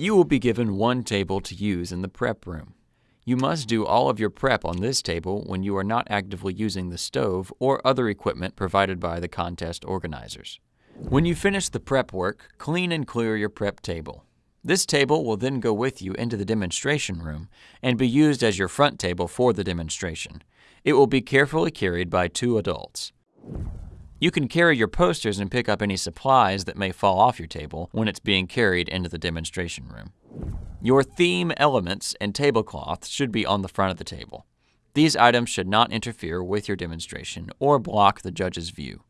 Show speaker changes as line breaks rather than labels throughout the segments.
You will be given one table to use in the prep room. You must do all of your prep on this table when you are not actively using the stove or other equipment provided by the contest organizers. When you finish the prep work, clean and clear your prep table. This table will then go with you into the demonstration room and be used as your front table for the demonstration. It will be carefully carried by two adults. You can carry your posters and pick up any supplies that may fall off your table when it's being carried into the demonstration room. Your theme elements and tablecloth should be on the front of the table. These items should not interfere with your demonstration or block the judge's view.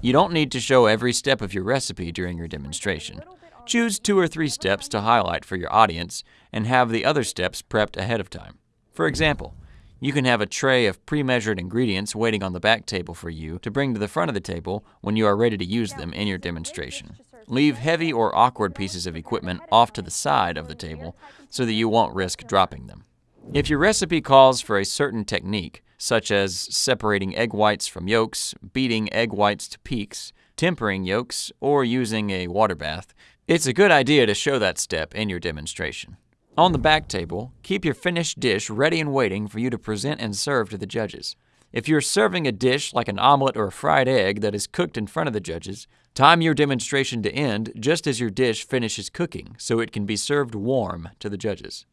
You don't need to show every step of your recipe during your demonstration. Choose two or three steps to highlight for your audience and have the other steps prepped ahead of time. For example, you can have a tray of pre-measured ingredients waiting on the back table for you to bring to the front of the table when you are ready to use them in your demonstration. Leave heavy or awkward pieces of equipment off to the side of the table so that you won't risk dropping them. If your recipe calls for a certain technique, such as separating egg whites from yolks, beating egg whites to peaks, tempering yolks, or using a water bath, it's a good idea to show that step in your demonstration. On the back table, keep your finished dish ready and waiting for you to present and serve to the judges. If you're serving a dish like an omelet or a fried egg that is cooked in front of the judges, time your demonstration to end just as your dish finishes cooking so it can be served warm to the judges.